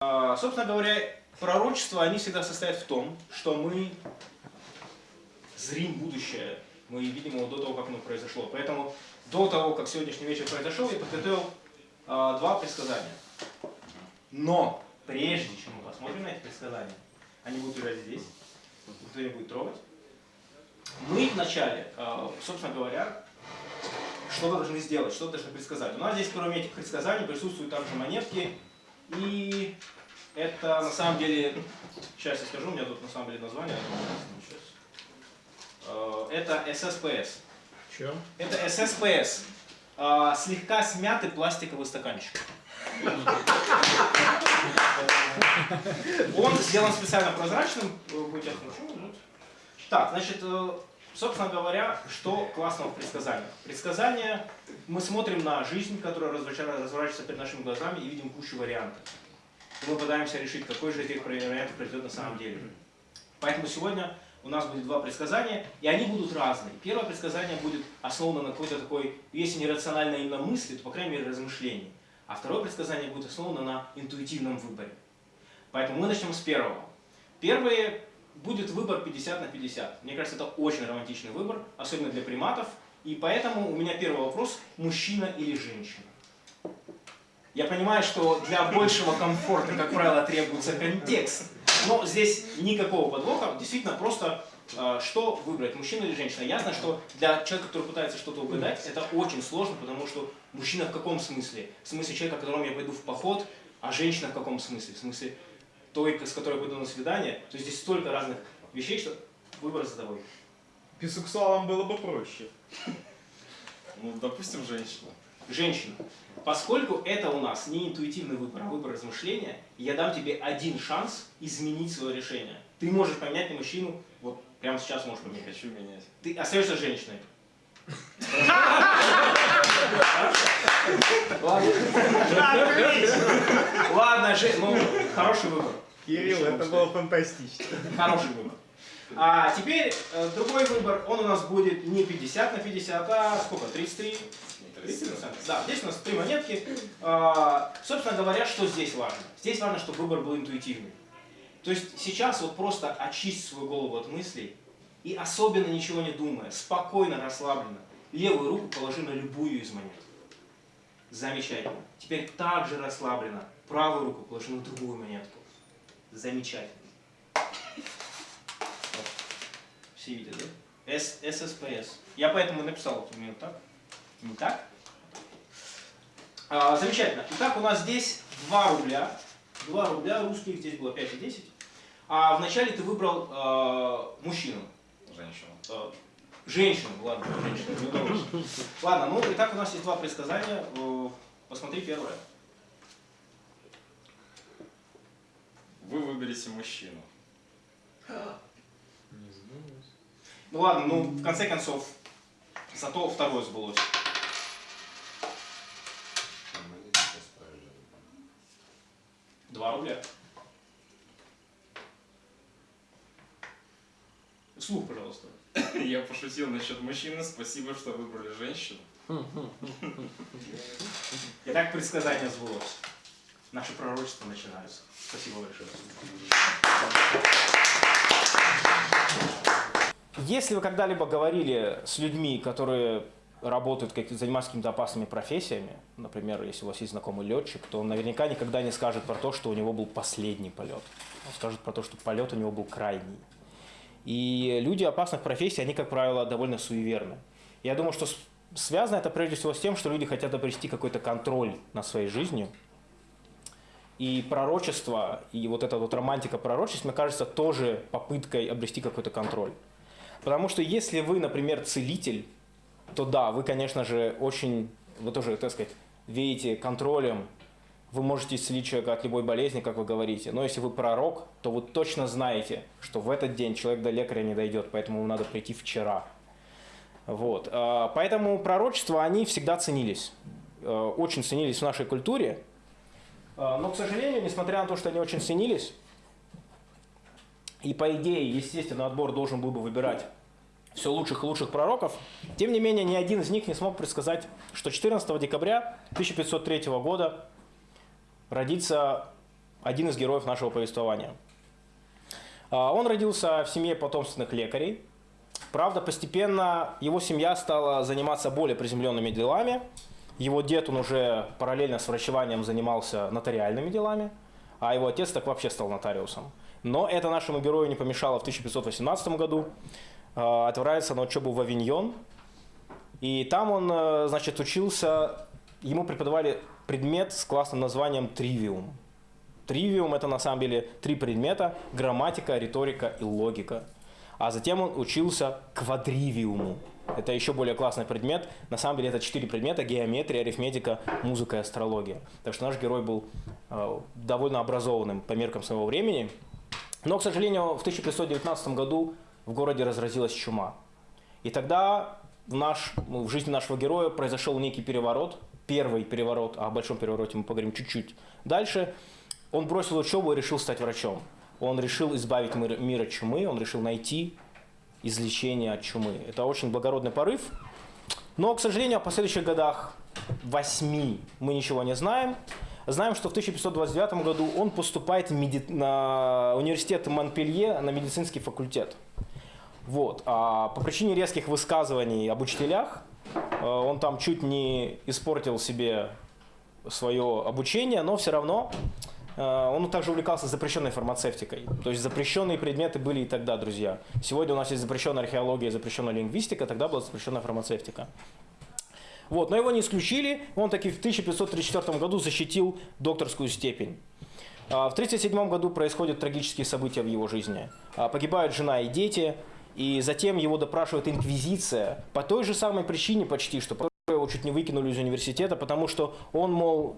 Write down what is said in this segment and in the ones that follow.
А, собственно говоря, пророчества, они всегда состоят в том, что мы зрим будущее. Мы видим его до того, как оно произошло. Поэтому до того, как сегодняшний вечер произошел, я подготовил а, два предсказания. Но прежде чем мы посмотрим на эти предсказания, они будут лежать здесь, никто не будет трогать. Мы вначале, а, собственно говоря, что должны сделать, что должны предсказать. У нас здесь, кроме этих предсказаний, присутствуют также монетки. И это на самом деле, сейчас я скажу, у меня тут на самом деле название. Сейчас. Э, Это SSPS. Че? Это SSPS. Э, Слегка смятый пластиковый стаканчик. Он сделан специально прозрачным. Вот. Так, значит, э, собственно говоря, что классного в предсказаниях? Предсказания, мы смотрим на жизнь, которая разворачивается перед нашими глазами и видим кучу вариантов. И мы пытаемся решить, какой же из этих вариантов произойдет на самом деле. Поэтому сегодня у нас будет два предсказания, и они будут разные. Первое предсказание будет основано на какой-то такой, если не рациональной именно мысли, то, по крайней мере, размышлении. А второе предсказание будет основано на интуитивном выборе. Поэтому мы начнем с первого. Первое будет выбор 50 на 50. Мне кажется, это очень романтичный выбор, особенно для приматов. И поэтому у меня первый вопрос, мужчина или женщина? Я понимаю, что для большего комфорта, как правило, требуется контекст. Но здесь никакого подвоха, действительно просто э, что выбрать, мужчина или женщина. Ясно, что для человека, который пытается что-то угадать, это очень сложно, потому что мужчина в каком смысле? В смысле человека, которому я пойду в поход, а женщина в каком смысле? В смысле той, с которой я пойду на свидание. То есть здесь столько разных вещей, что выбор за тобой. Бисексуалам было бы проще. Ну, допустим, женщина. Женщина. Поскольку это у нас не интуитивный выбор, а выбор размышления, я дам тебе один шанс изменить свое решение. Ты можешь поменять на мужчину, вот прямо сейчас можешь Не поменять. хочу менять. Ты остаешься женщиной. Ладно. Ладно, ну, хороший выбор. Кирилл, это было фантастично. Хороший выбор. А теперь э, другой выбор, он у нас будет не 50 на 50, а сколько? 33? 30%. Да, здесь у нас три монетки. А, собственно говоря, что здесь важно? Здесь важно, чтобы выбор был интуитивный. То есть сейчас вот просто очисть свою голову от мыслей и особенно ничего не думая, спокойно, расслабленно, левую руку положи на любую из монет. Замечательно. Теперь также расслабленно правую руку положи на другую монетку. Замечательно. Вот. Все видят, да? С, SSPS. Я поэтому написал вот именно так. Не так? А, замечательно. Итак, у нас здесь 2 рубля. 2 рубля русских, здесь было 5 и 10. А вначале ты выбрал э, мужчину. Женщина. Э, женщину, ладно, женщину. Ладно, ну и так у нас есть два предсказания. Э, Посмотри первое. Вы выберете мужчину. Не знаю. Ну ладно, ну в конце концов, зато второе сбылось. Два рубля. Слух, пожалуйста. Я пошутил насчет мужчины. Спасибо, что выбрали женщину. Итак, предсказание сбылось. Наши пророчества начинаются. Спасибо большое. Если вы когда-либо говорили с людьми, которые работают, как, занимаются какими-то опасными профессиями, например, если у вас есть знакомый летчик, то он наверняка никогда не скажет про то, что у него был последний полет. Он скажет про то, что полет у него был крайний. И люди опасных профессий, они, как правило, довольно суеверны. Я думаю, что связано это прежде всего с тем, что люди хотят обрести какой-то контроль над своей жизнью. И пророчество, и вот эта вот романтика пророчеств, мне кажется, тоже попыткой обрести какой-то контроль. Потому что если вы, например, целитель, то да, вы, конечно же, очень, вы тоже, так сказать, веете контролем, вы можете исцелить человека от любой болезни, как вы говорите. Но если вы пророк, то вы точно знаете, что в этот день человек до лекаря не дойдет, поэтому ему надо прийти вчера. Вот. А, Поэтому пророчества, они всегда ценились. Э, Очень ценились в нашей культуре. А, Но, к сожалению, несмотря на то, что они очень ценились, и по идее, естественно, отбор должен был бы выбирать все лучших и лучших пророков, тем не менее, ни один из них не смог предсказать, что 14 декабря 1503 года родится один из героев нашего повествования. А, Он родился в семье потомственных лекарей. Правда, постепенно его семья стала заниматься более приземленными делами. Его дед, он уже параллельно с врачеванием занимался нотариальными делами, а его отец так вообще стал нотариусом. Но это нашему герою не помешало в 1518 году э, отправиться на учебу в Авиньон. И там он, э, значит, учился, ему преподавали предмет с классным названием «Тривиум». Тривиум – это на самом деле три предмета – грамматика, риторика и логика. А затем он учился квадривиуму. Это еще более классный предмет. На самом деле это четыре предмета – геометрия, арифметика, музыка и астрология. Так что наш герой был э, довольно образованным по меркам своего времени. Но, к сожалению, в 1519 году в городе разразилась чума. И тогда в, наш, ну, в жизни нашего героя произошел некий переворот, первый переворот, а о большом перевороте мы поговорим чуть-чуть дальше. Он бросил учебу и решил стать врачом. Он решил избавить мир, мир от чумы, он решил найти излечение от чумы. Это очень благородный порыв. Но, к сожалению, о последующих годах восьми мы ничего не знаем. Знаем, что в 1529 году он поступает в меди... на университет Монпелье на медицинский факультет. Вот. А по причине резких высказываний об учителях э, он там чуть не испортил себе свое обучение, но все равно он также увлекался запрещенной фармацевтикой. То есть запрещенные предметы были и тогда, друзья. Сегодня у нас есть запрещенная археология, запрещенная лингвистика, тогда была запрещенная фармацевтика. Вот, но его не исключили, он таки в 1534 году защитил докторскую степень. А В 1937 году происходят трагические события в его жизни. А, Погибают жена и дети, и затем его допрашивает инквизиция по той же самой причине почти, что его чуть не выкинули из университета, потому что он, мол,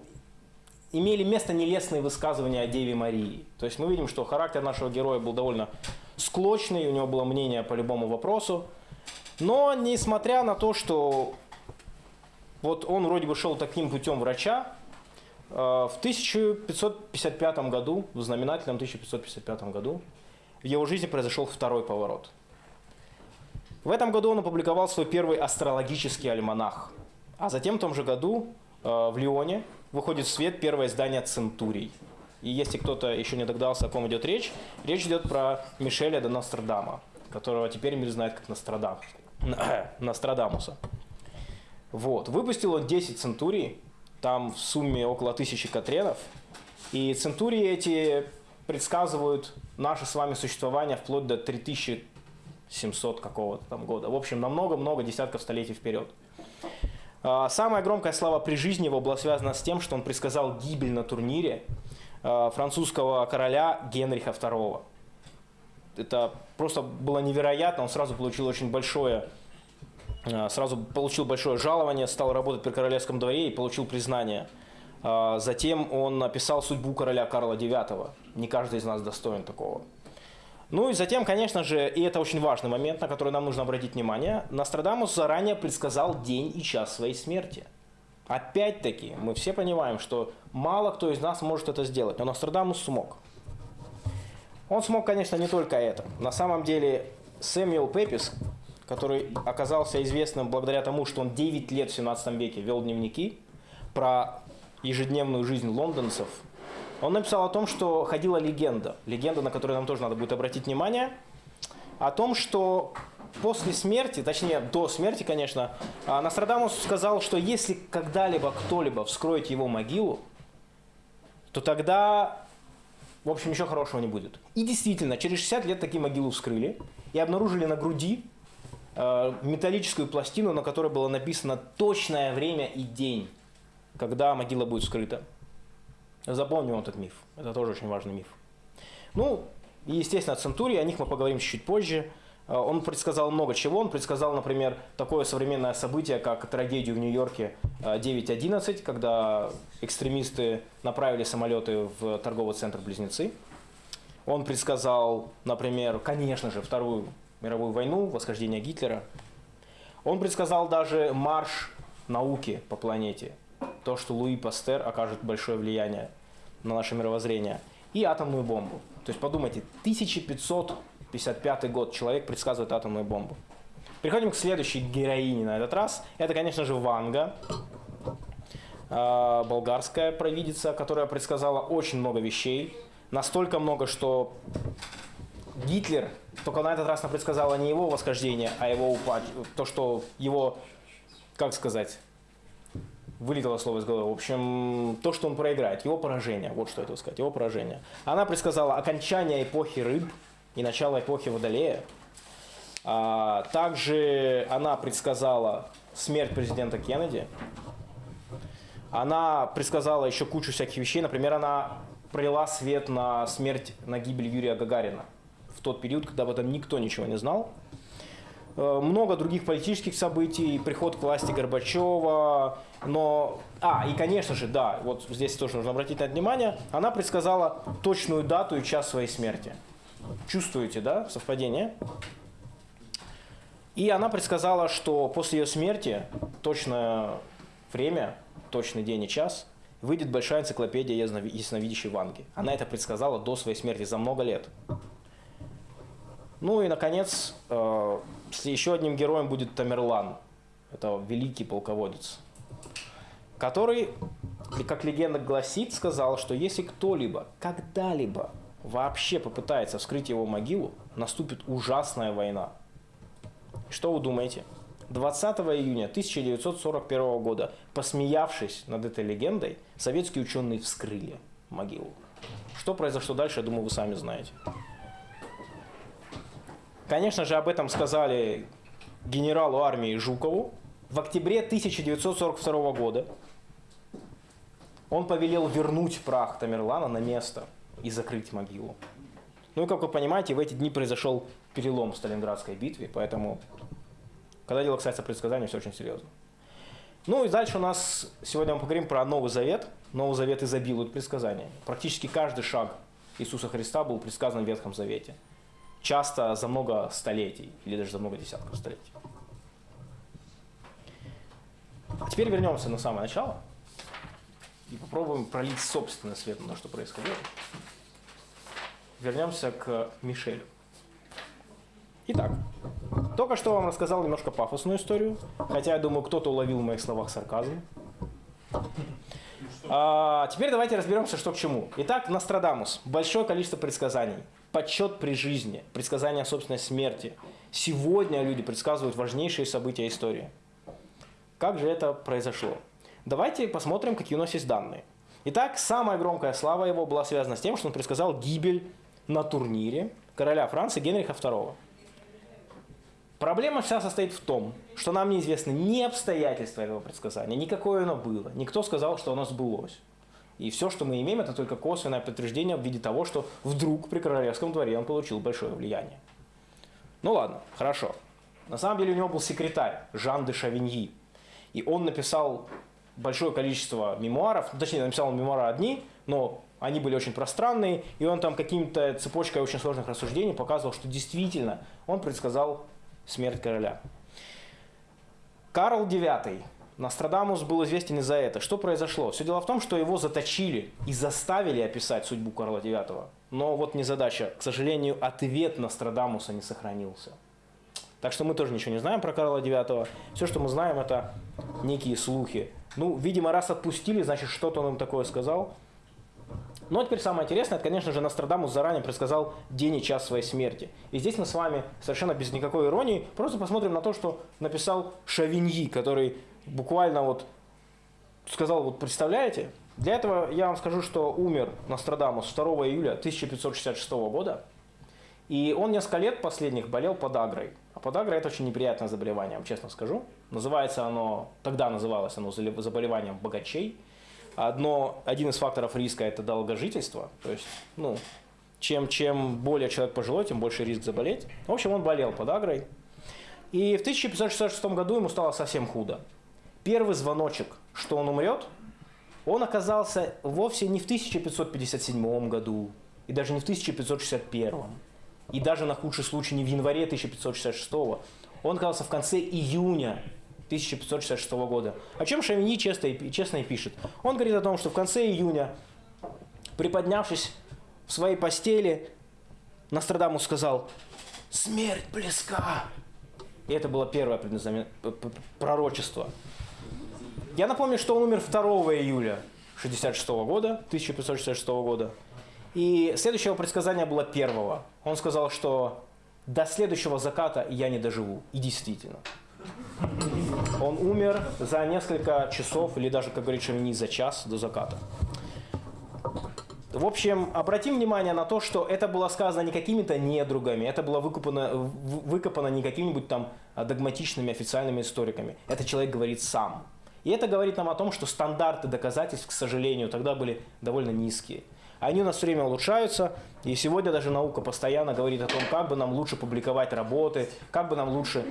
имели место нелестные высказывания о Деве Марии. То есть мы видим, что характер нашего героя был довольно склочный, у него было мнение по любому вопросу. Но несмотря на то, что вот он вроде бы шел таким путем врача, э, в 1555 году, в знаменательном 1555 году, в его жизни произошел второй поворот. В этом году он опубликовал свой первый астрологический альманах. А затем в том же году э, в Лионе выходит в свет первое издание «Центурий». И если кто-то еще не догадался, о ком идет речь, речь идет про Мишеля де Нострадама, которого теперь мир знает как Нострадам, Нострадамуса. Вот. Выпустил он 10 центурий, там в сумме около тысячи катренов. И центурии эти предсказывают наше с вами существование вплоть до 3700 какого-то там года. В общем, на много-много десятков столетий вперед. А, Самая громкая слава при жизни его была связана с тем, что он предсказал гибель на турнире а, французского короля Генриха II. Это просто было невероятно, он сразу получил очень большое а, сразу получил большое жалование, стал работать при королевском дворе и получил признание. Затем он написал судьбу короля Карла IX. Не каждый из нас достоин такого. Ну и затем, конечно же, и это очень важный момент, на который нам нужно обратить внимание, Нострадамус заранее предсказал день и час своей смерти. Опять-таки, мы все понимаем, что мало кто из нас может это сделать, но Нострадамус смог. Он смог, конечно, не только это. На самом деле, Сэмюэл Пепис, который оказался известным благодаря тому, что он 9 лет в 17 веке вел дневники про ежедневную жизнь лондонцев, он написал о том, что ходила легенда, легенда, на которую нам тоже надо будет обратить внимание, о том, что после смерти, точнее до смерти, конечно, а, Нострадамус сказал, что если когда-либо кто-либо вскроет его могилу, то тогда, в общем, ничего хорошего не будет. И действительно, через 60 лет такие могилы вскрыли и обнаружили на груди э, металлическую пластину, на которой было написано точное время и день, когда могила будет вскрыта. Запомним этот миф. Это тоже очень важный миф. Ну, и, естественно, Центурий, о них мы поговорим чуть позже. Э, Он предсказал много чего. Он предсказал, например, такое современное событие, как трагедию в Нью-Йорке э, 9.11, когда экстремисты направили самолеты в торговый центр Близнецы. Он предсказал, например, конечно же, Вторую мировую войну, восхождение Гитлера. Он предсказал даже марш науки по планете. То, что Луи Пастер окажет большое влияние на наше мировоззрение. И атомную бомбу. То есть подумайте, 1555 год человек предсказывает атомную бомбу. Переходим к следующей героине на этот раз. Это, конечно же, Ванга. а, болгарская провидица, которая предсказала очень много вещей. Настолько много, что Гитлер, только на этот раз она предсказала не его восхождение, а его упад, то, что его, как сказать, вылетело слово из головы. В общем, то, что он проиграет, его поражение, вот что это сказать, его поражение. Она предсказала окончание эпохи рыб и начало эпохи Водолея. А, также она предсказала смерть президента Кеннеди. Она предсказала еще кучу всяких вещей. Например, она пролила свет на смерть, на гибель Юрия Гагарина в тот период, когда об этом никто ничего не знал. Э, много других политических событий, приход к власти Горбачева, но... А, и конечно же, да, вот здесь тоже нужно обратить на это внимание, она предсказала точную дату и час своей смерти. Чувствуете, да, совпадение? И она предсказала, что после ее смерти точное время, точный день и час выйдет большая энциклопедия ясновидящей Ванги. Она это предсказала до своей смерти за много лет. Ну и, наконец, э, еще одним героем будет Тамерлан. Это великий полководец, который, как легенда гласит, сказал, что если кто-либо когда-либо вообще попытается вскрыть его могилу, наступит ужасная война. Что вы думаете? 20 июня 1941 года, посмеявшись над этой легендой, советские ученые вскрыли могилу. Что произошло дальше, я думаю, вы сами знаете. Конечно же, об этом сказали генералу армии Жукову. В октябре 1942 года он повелел вернуть прах Тамерлана на место и закрыть могилу. Ну и, как вы понимаете, в эти дни произошел перелом в Сталинградской битве, поэтому, когда дело касается предсказаний, все очень серьезно. Ну и дальше у нас, сегодня мы поговорим про Новый Завет. Новый Завет изобилует предсказаниями. Практически каждый шаг Иисуса Христа был предсказан в Ветхом Завете часто за много столетий или даже за много десятков столетий. А теперь вернемся на самое начало и попробуем пролить собственный свет на то, что происходило. Вернемся к Мишелю. Итак, только что вам рассказал немножко пафосную историю, хотя я думаю, кто-то уловил в моих словах сарказм. А, теперь давайте разберемся, что к чему. Итак, Нострадамус. Большое количество предсказаний подсчет при жизни, предсказание собственной смерти. Сегодня люди предсказывают важнейшие события истории. Как же это произошло? Давайте посмотрим, какие у нас есть данные. Итак, самая громкая слава его была связана с тем, что он предсказал гибель на турнире короля Франции Генриха II. Проблема вся состоит в том, что нам неизвестны ни обстоятельства этого предсказания, никакое оно было. Никто сказал, что оно сбылось. И все, что мы имеем, это только косвенное подтверждение в виде того, что вдруг при королевском дворе он получил большое влияние. Ну ладно, хорошо. На самом деле у него был секретарь Жан де Шавиньи. И он написал большое количество мемуаров, точнее, написал мемуары одни, но они были очень пространные, и он там каким-то цепочкой очень сложных рассуждений показывал, что действительно он предсказал смерть короля. Карл IX Нострадамус был известен из-за это. Что произошло? Все дело в том, что его заточили и заставили описать судьбу Карла IX. Но вот не задача. К сожалению, ответ Нострадамуса не сохранился. Так что мы тоже ничего не знаем про Карла IX. Все, что мы знаем, это некие слухи. Ну, видимо, раз отпустили, значит, что-то он им такое сказал. Но ну, а теперь самое интересное, это, конечно же, Нострадамус заранее предсказал день и час своей смерти. И здесь мы с вами совершенно без никакой иронии просто посмотрим на то, что написал Шавиньи, который буквально вот сказал, вот представляете, для этого я вам скажу, что умер Нострадамус 2 июля 1566 года, и он несколько лет последних болел подагрой. А подагра это очень неприятное заболевание, вам честно скажу. Называется оно, тогда называлось оно заболеванием богачей. Одно, один из факторов риска это долгожительство, то есть, ну, чем, чем более человек пожилой, тем больше риск заболеть. В общем, он болел подагрой. И в 1566 году ему стало совсем худо первый звоночек, что он умрет, он оказался вовсе не в 1557 году, и даже не в 1561, и даже на худший случай не в январе 1566, он оказался в конце июня 1566 года. О чем Шавини честно и, честно и пишет. Он говорит о том, что в конце июня, приподнявшись в своей постели, Нострадамус сказал «Смерть близка!» И это было первое пророчество Я напомню, что он умер 2 июля 66 года, 1566 года. И следующее предсказание было первого. Он сказал, что до следующего заката я не доживу. И действительно. Он умер за несколько часов, или даже, как говорит Шовини, за час до заката. В общем, обратим внимание на то, что это было сказано не какими-то недругами, это было выкопано, выкопано не какими-нибудь там а, догматичными официальными историками. Это человек говорит сам. И это говорит нам о том, что стандарты доказательств, к сожалению, тогда были довольно низкие. Они у нас все время улучшаются, и сегодня даже наука постоянно говорит о том, как бы нам лучше публиковать работы, как бы нам лучше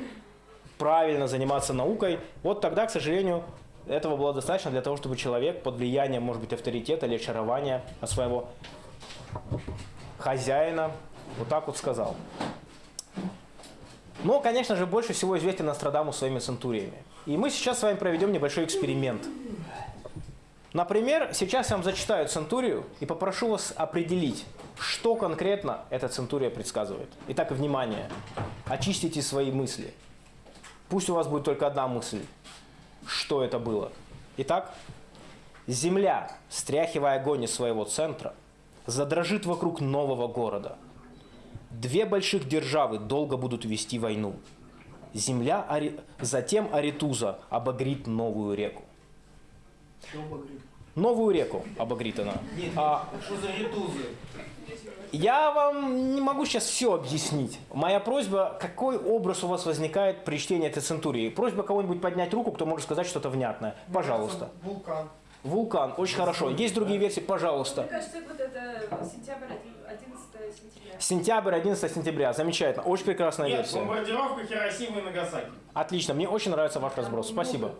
правильно заниматься наукой. Вот тогда, к сожалению, этого было достаточно для того, чтобы человек под влиянием, может быть, авторитета или очарования своего хозяина вот так вот сказал. Но, конечно же, больше всего известен Нострадамус своими центуриями. И мы сейчас с вами проведем небольшой эксперимент. Например, сейчас я вам зачитаю центурию и попрошу вас определить, что конкретно эта центурия предсказывает. Итак, внимание, очистите свои мысли. Пусть у вас будет только одна мысль, что это было. Итак, Земля, стряхивая огонь из своего центра, задрожит вокруг нового города. Две больших державы долго будут вести войну. Земля, Ари- затем Аритуза обогрит новую реку. Новую реку обогрит она. А, Что за ретузы? я вам не могу сейчас все объяснить. Моя просьба, какой образ у вас возникает при чтении этой центурии? Просьба кого-нибудь поднять руку, кто может сказать что-то внятное. Пожалуйста. Вулкан. Вулкан, очень хорошо. Есть другие версии, пожалуйста. Мне кажется, вот это сентябрь, 11 сентября. Сентябрь, 11 сентября. Замечательно. Очень прекрасная Нет, версия. бомбардировка Хиросимы и Нагасаки. Отлично. Мне очень нравится ваш разброс. Спасибо.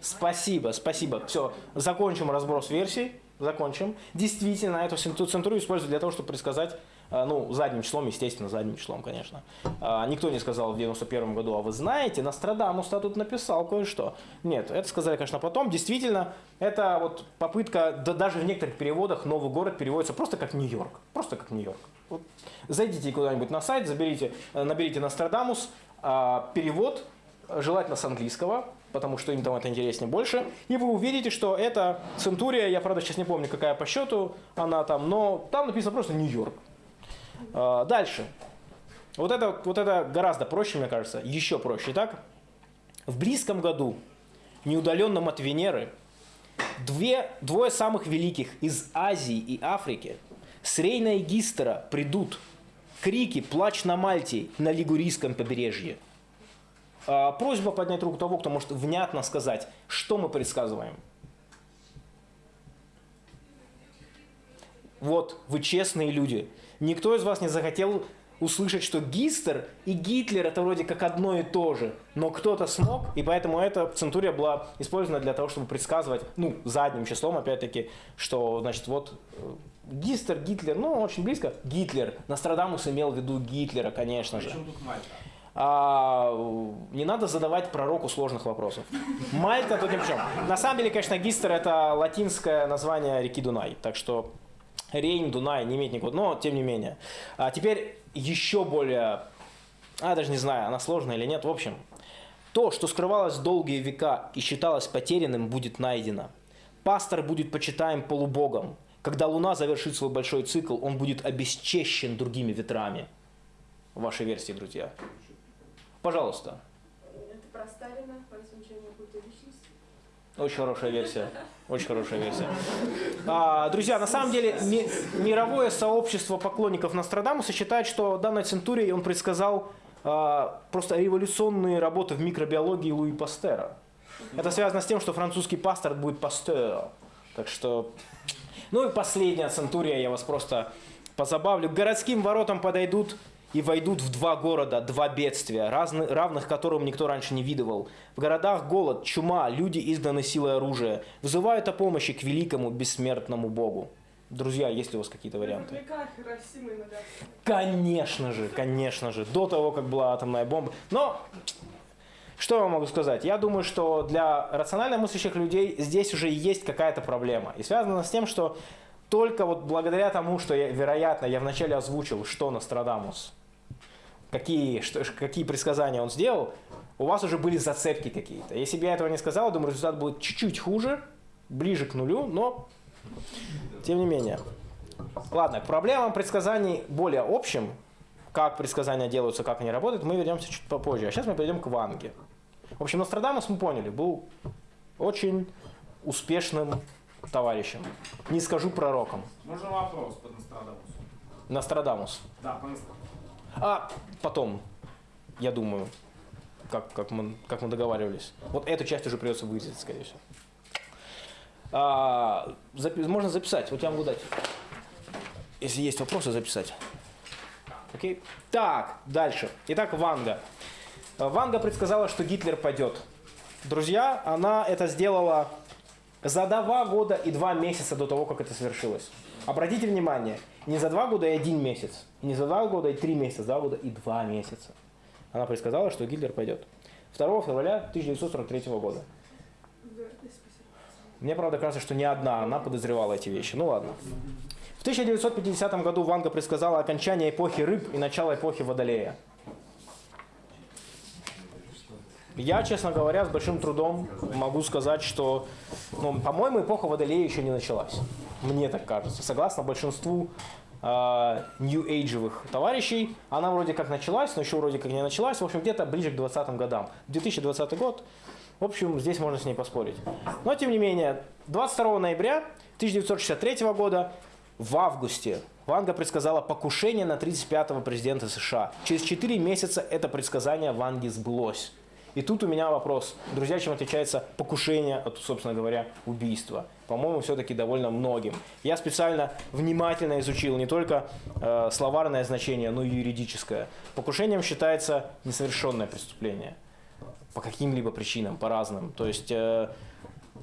Спасибо, спасибо. Все, закончим разброс версий. Закончим. Действительно, эту центурию используют для того, чтобы предсказать, ну, задним числом, естественно, задним числом, конечно. А, Никто не сказал в 91 году, а вы знаете, Нострадамус-то тут написал кое-что. Нет, это сказали, конечно, потом. Действительно, это вот попытка, да даже в некоторых переводах новый город переводится просто как Нью-Йорк. Просто как Нью-Йорк. Вот зайдите куда-нибудь на сайт, заберите, э, наберите Нострадамус, а, перевод, желательно с английского, потому что им там это интереснее больше. И вы увидите, что это Центурия, я правда сейчас не помню, какая по счету она там, но там написано просто Нью-Йорк. А, Дальше. Вот это, вот это гораздо проще, мне кажется, еще проще. Итак, в близком году, неудаленном от Венеры, две, двое самых великих из Азии и Африки с Рейна и Гистера придут. Крики, плач на Мальте, на Лигурийском побережье. А, Просьба поднять руку того, кто может внятно сказать, что мы предсказываем. Вот, вы честные люди. Никто из вас не захотел услышать, что Гистер и Гитлер это вроде как одно и то же. Но кто-то смог, и поэтому эта центурия была использована для того, чтобы предсказывать, ну, задним числом, опять-таки, что, значит, вот э, Гистер, Гитлер, ну, очень близко. Гитлер. Нострадамус имел в виду Гитлера, конечно же. А, не надо задавать пророку сложных вопросов. Мальта тут ни при чем. На самом деле, конечно, Гистер это латинское название реки Дунай. Так что Рейн, Дунай не имеет никакого. Но, тем не менее. А теперь еще более... А, даже не знаю, она сложная или нет. В общем, то, что скрывалось долгие века и считалось потерянным, будет найдено. Пастор будет почитаем полубогом. Когда Луна завершит свой большой цикл, он будет обесчещен другими ветрами. Ваши версии, друзья. Пожалуйста. Это про Сталина, Очень хорошая версия. Очень хорошая версия. А, друзья, на самом деле ми- мировое сообщество поклонников Нострадамуса считает, что данной центурией он предсказал а, просто революционные работы в микробиологии Луи Пастера. Это связано с тем, что французский пастор будет пастер. Так что... Ну и последняя центурия, я вас просто позабавлю. К городским воротам подойдут и войдут в два города, два бедствия, разны- равных которым никто раньше не видывал. В городах голод, чума, люди изгнаны силой оружия, вызывают о помощи к великому бессмертному Богу. Друзья, есть ли у вас какие-то варианты? Конечно же, конечно же, до того, как была атомная бомба. Но что я могу сказать? Я думаю, что для рационально мыслящих людей здесь уже есть какая-то проблема. И связано с тем, что только вот благодаря тому, что, я, вероятно, я вначале озвучил, что Нострадамус, какие, что, какие предсказания он сделал, у вас уже были зацепки какие-то. Если бы я этого не сказал, думаю, результат будет чуть-чуть хуже, ближе к нулю, но тем не менее. Ладно, к проблемам предсказаний более общим, как предсказания делаются, как они работают, мы вернемся чуть попозже. А сейчас мы перейдем к Ванге. В общем, Нострадамус, мы поняли, был очень успешным товарищем. Не скажу пророком. Можно вопрос по Нострадамусу? Нострадамус. Да, по Нострадамусу. А потом, я думаю, как, как, мы, как мы договаривались. Вот эту часть уже придется вырезать, скорее всего. А, запи- можно записать. Вот я могу дать. Если есть вопросы, записать. Окей? Так, дальше. Итак, Ванга. Ванга предсказала, что Гитлер пойдет. Друзья, она это сделала за два года и два месяца до того, как это совершилось. Обратите внимание, не за два года и один месяц, не за два года и три месяца, за два года и два месяца. Она предсказала, что Гитлер пойдет. 2 февраля 1943 года. Мне, правда, кажется, что не одна она подозревала эти вещи. Ну ладно. В 1950 году Ванга предсказала окончание эпохи рыб и начало эпохи Водолея. Я, честно говоря, с большим трудом могу сказать, что, ну, по-моему, эпоха Водолея еще не началась. Мне так кажется. Согласно большинству нью-эйджевых товарищей, она вроде как началась, но еще вроде как не началась. В общем, где-то ближе к 20 годам. 2020 год, в общем, здесь можно с ней поспорить. Но, тем не менее, 22 ноября 1963 года в августе Ванга предсказала покушение на 35-го президента США. Через 4 месяца это предсказание Ванги сбылось. И тут у меня вопрос. Друзья, чем отличается покушение от, собственно говоря, убийства? По-моему, все-таки довольно многим. Я специально внимательно изучил не только э, словарное значение, но и юридическое. Покушением считается несовершенное преступление. По каким-либо причинам, по разным. То есть э,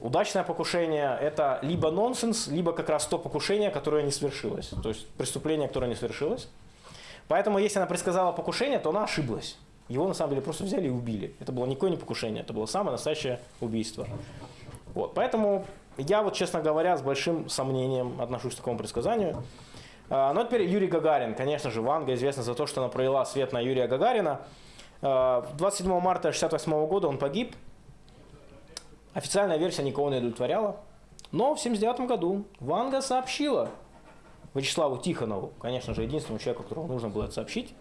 удачное покушение – это либо нонсенс, либо как раз то покушение, которое не свершилось. То есть преступление, которое не свершилось. Поэтому, если она предсказала покушение, то она ошиблась. Его на самом деле просто взяли и убили. Это было никакое не покушение, это было самое настоящее убийство. Вот. Поэтому я вот, честно говоря, с большим сомнением отношусь к такому предсказанию. А, Ну а теперь Юрий Гагарин. Конечно же, Ванга известна за то, что она пролила свет на Юрия Гагарина. А, 27 марта 1968 года он погиб. Официальная версия никого не удовлетворяла. Но в 1979 году Ванга сообщила Вячеславу Тихонову, конечно же, единственному человеку, которому нужно было это сообщить,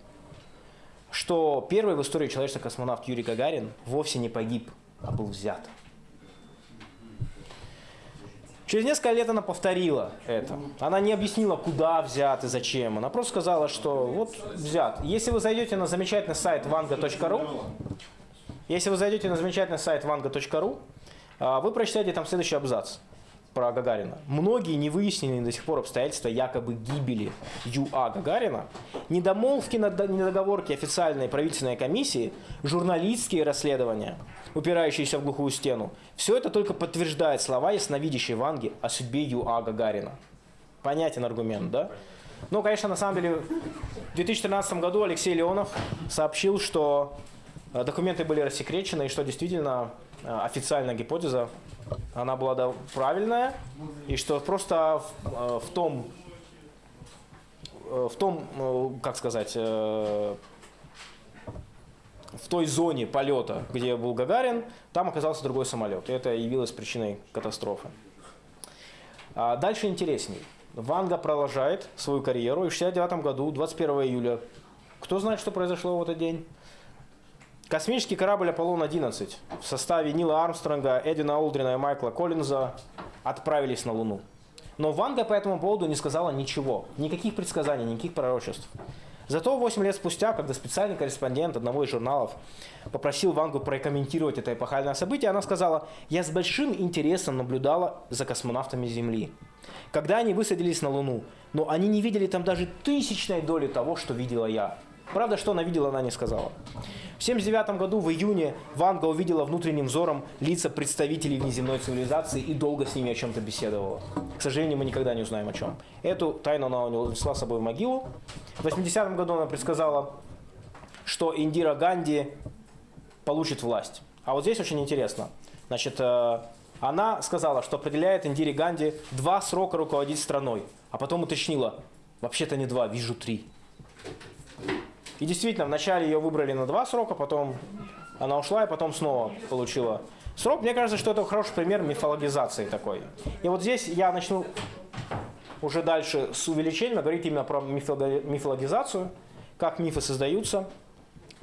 что первый в истории человечества космонавт Юрий Гагарин вовсе не погиб, а был взят. Через несколько лет она повторила это. Она не объяснила, куда взят и зачем. Она просто сказала, что вот взят. Если вы зайдете на замечательный сайт vanga.ru, если вы зайдете на замечательный сайт vanga.ru, а, вы прочитаете там следующий абзац про Гагарина. Многие не выясненные до сих пор обстоятельства якобы гибели Ю.А. Гагарина, недомолвки, недоговорки официальной правительственной комиссии, журналистские расследования, упирающиеся в глухую стену, все это только подтверждает слова ясновидящей Ванги о судьбе Ю.А. Гагарина. Понятен аргумент, да? Ну, конечно, на самом деле, в 2013 году Алексей Леонов сообщил, что э, документы были рассекречены, и что действительно официальная гипотеза она была да, правильная, и что просто в, э, в том, э, в том, э, как сказать, э, в той зоне полета, где был Гагарин, там оказался другой самолет. И это явилось причиной катастрофы. А дальше интересней. Ванга продолжает свою карьеру, и в 1969 году, 21 июля, кто знает, что произошло в этот день? Космический корабль «Аполлон-11» в составе Нила Армстронга, Эдина Олдрина и Майкла Коллинза отправились на Луну. Но Ванга по этому поводу не сказала ничего, никаких предсказаний, никаких пророчеств. Зато 8 лет спустя, когда специальный корреспондент одного из журналов попросил Вангу прокомментировать это эпохальное событие, она сказала, «Я с большим интересом наблюдала за космонавтами Земли. Когда они высадились на Луну, но они не видели там даже тысячной доли того, что видела я. Правда, что она видела, она не сказала. В 1979 году, в июне, Ванга увидела внутренним взором лица представителей внеземной цивилизации и долго с ними о чем-то беседовала. К сожалению, мы никогда не узнаем о чем. Эту тайну она унесла с собой в могилу. В 80 году она предсказала, что Индира Ганди получит власть. А вот здесь очень интересно. Значит, э, она сказала, что определяет Индире Ганди два срока руководить страной. А потом уточнила, вообще-то не два, вижу три. И действительно, вначале ее выбрали на два срока, потом она ушла и потом снова получила срок. Мне кажется, что это хороший пример мифологизации такой. И вот здесь я начну уже дальше с увеличением говорить именно про мифологизацию, как мифы создаются,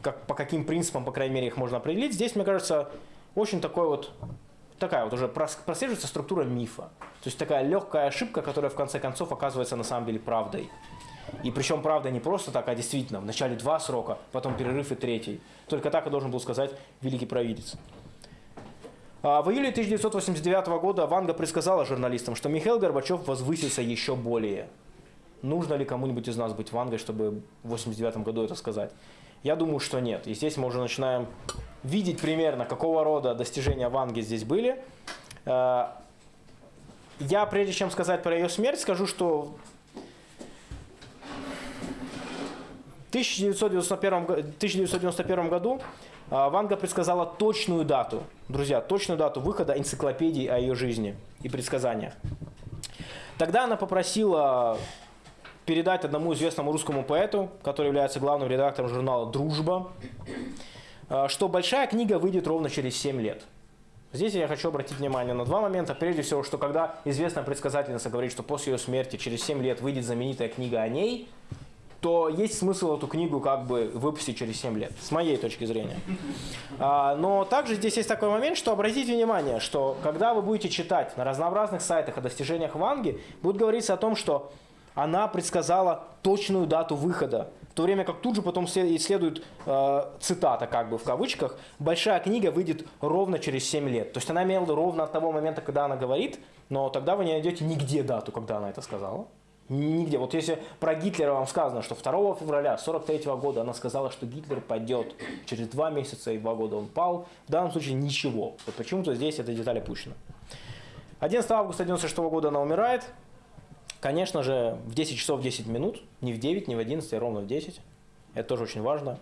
как, по каким принципам, по крайней мере, их можно определить. Здесь, мне кажется, очень такой вот такая вот уже прос- прослеживается структура мифа. То есть такая легкая ошибка, которая в конце концов оказывается на самом деле правдой. И причем правда не просто так, а действительно. Вначале два срока, потом перерыв и третий. Только так и должен был сказать великий провидец. А, В июле 1989 года Ванга предсказала журналистам, что Михаил Горбачев возвысится еще более. Нужно ли кому-нибудь из нас быть Вангой, чтобы в 1989 году это сказать? Я думаю, что нет. И здесь мы уже начинаем видеть примерно, какого рода достижения Ванги здесь были. Э, Я, прежде чем сказать про ее смерть, скажу, что в 1991, го- 1991 году а, Ванга предсказала точную дату, друзья, точную дату выхода энциклопедии о ее жизни и предсказаниях. Тогда она попросила передать одному известному русскому поэту, который является главным редактором журнала «Дружба», а, что большая книга выйдет ровно через 7 лет. Здесь я хочу обратить внимание на два момента. Прежде всего, что когда известная предсказательница говорит, что после ее смерти через 7 лет выйдет знаменитая книга о ней, то есть смысл эту книгу как бы выпустить через 7 лет, с моей точки зрения. А, Но также здесь есть такой момент, что обратите внимание, что когда вы будете читать на разнообразных сайтах о достижениях Ванги, будет говориться о том, что она предсказала точную дату выхода. В то время как тут же потом след- следует э, цитата, как бы в кавычках, большая книга выйдет ровно через 7 лет. То есть она имела ровно от того момента, когда она говорит, но тогда вы не найдете нигде дату, когда она это сказала. Нигде. Вот если про Гитлера вам сказано, что 2 февраля 43 года она сказала, что Гитлер пойдет через 2 месяца и 2 года он пал, в данном случае ничего. Вот почему-то здесь эта деталь опущена. 11 августа 96 года она умирает. Конечно же, в 10 часов 10 минут, не в 9, не в 11, а ровно в 10. Это тоже очень важно.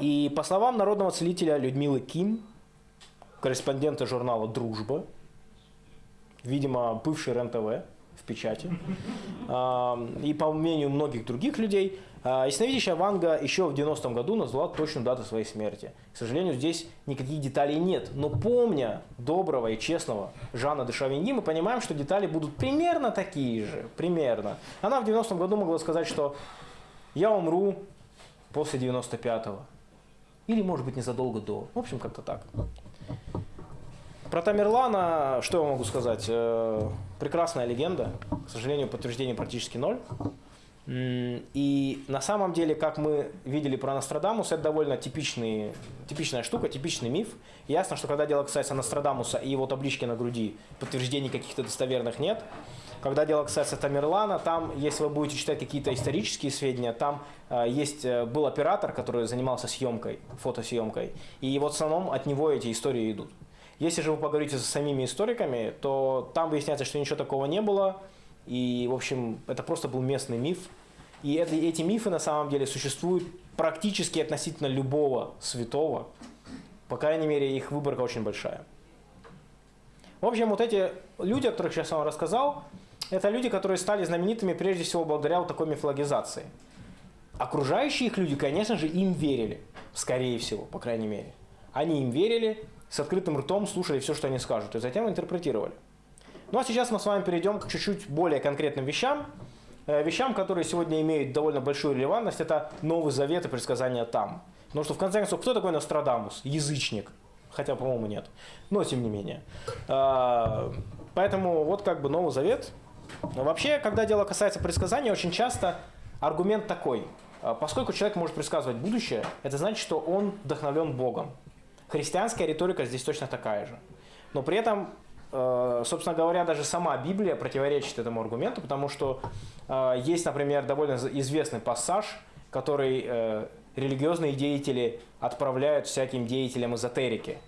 И по словам народного целителя Людмилы Ким, корреспондента журнала «Дружба», видимо, бывший РЕН-ТВ в печати, и по мнению многих других людей, а, ясновидящая Ванга еще в 90-м году назвала точную дату своей смерти. К сожалению, здесь никаких деталей нет. Но помня доброго и честного Жана де Шавиньи, мы понимаем, что детали будут примерно такие же. Примерно. Она в 90-м году могла сказать, что я умру после 95-го. Или, может быть, незадолго до. В общем, как-то так. Про Тамерлана, что я могу сказать? Прекрасная легенда. К сожалению, подтверждений практически ноль. И на самом деле, как мы видели про Нострадамуса, это довольно типичный, типичная штука, типичный миф. Ясно, что когда дело касается Нострадамуса и его таблички на груди, подтверждений каких-то достоверных нет. Когда дело касается Тамерлана, там, если вы будете читать какие-то исторические сведения, там э, есть, э, был оператор, который занимался съемкой, фотосъемкой, и вот в основном от него эти истории идут. Если же вы поговорите со самими историками, то там выясняется, что ничего такого не было, и, в общем, это просто был местный миф. И это, эти мифы на самом деле существуют практически относительно любого святого. По крайней мере, их выборка очень большая. В общем, вот эти люди, о которых сейчас я вам рассказал, это люди, которые стали знаменитыми прежде всего благодаря вот такой мифологизации. Окружающие их люди, конечно же, им верили. Скорее всего, по крайней мере. Они им верили, с открытым ртом слушали все, что они скажут, и затем интерпретировали. Ну а сейчас мы с вами перейдем к чуть-чуть более конкретным вещам. Э, Вещам, которые сегодня имеют довольно большую релевантность, это Новый Завет и предсказания там. Потому что, в конце концов, кто такой Нострадамус? Язычник. Хотя, по-моему, нет. Но, тем не менее. А, Поэтому вот как бы Новый Завет. Вообще, когда дело касается предсказания, очень часто аргумент такой. А, Поскольку человек может предсказывать будущее, это значит, что он вдохновлен Богом. Христианская риторика здесь точно такая же. Но при этом, э, собственно говоря, даже сама Библия противоречит этому аргументу, потому что э, есть, например, довольно известный пассаж, который э, религиозные деятели отправляют всяким деятелям эзотерики.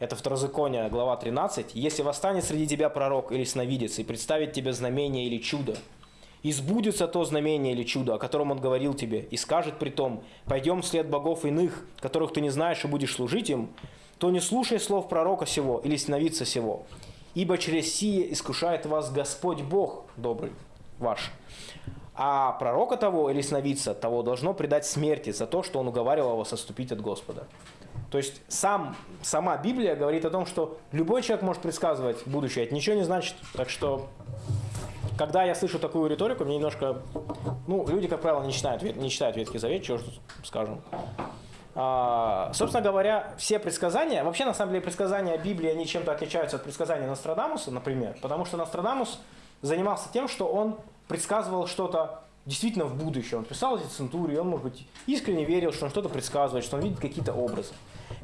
Это Второзаконие, глава 13. «Если восстанет среди тебя пророк или сновидец и представит тебе знамение или чудо, и сбудется то знамение или чудо, о котором он говорил тебе, и скажет при том, пойдем вслед богов иных, которых ты не знаешь и будешь служить им, то не слушай слов пророка сего или сновидца сего, ибо через сие искушает вас Господь Бог добрый ваш. А пророка того или сновидца того должно предать смерти за то, что он уговаривал вас отступить от Господа. То есть сам, сама Библия говорит о том, что любой человек может предсказывать будущее. Это ничего не значит. Так что, когда я слышу такую риторику, мне немножко... Ну, люди, как правило, не читают, не читают Ветхий Завет, чего ж тут скажем. А, собственно говоря, все предсказания, вообще на самом деле предсказания Библии, они чем-то отличаются от предсказаний Нострадамуса, например, потому что Нострадамус занимался тем, что он предсказывал что-то действительно в будущее. Он писал эти центурии, он, может быть, искренне верил, что он что-то предсказывает, что он видит какие-то образы.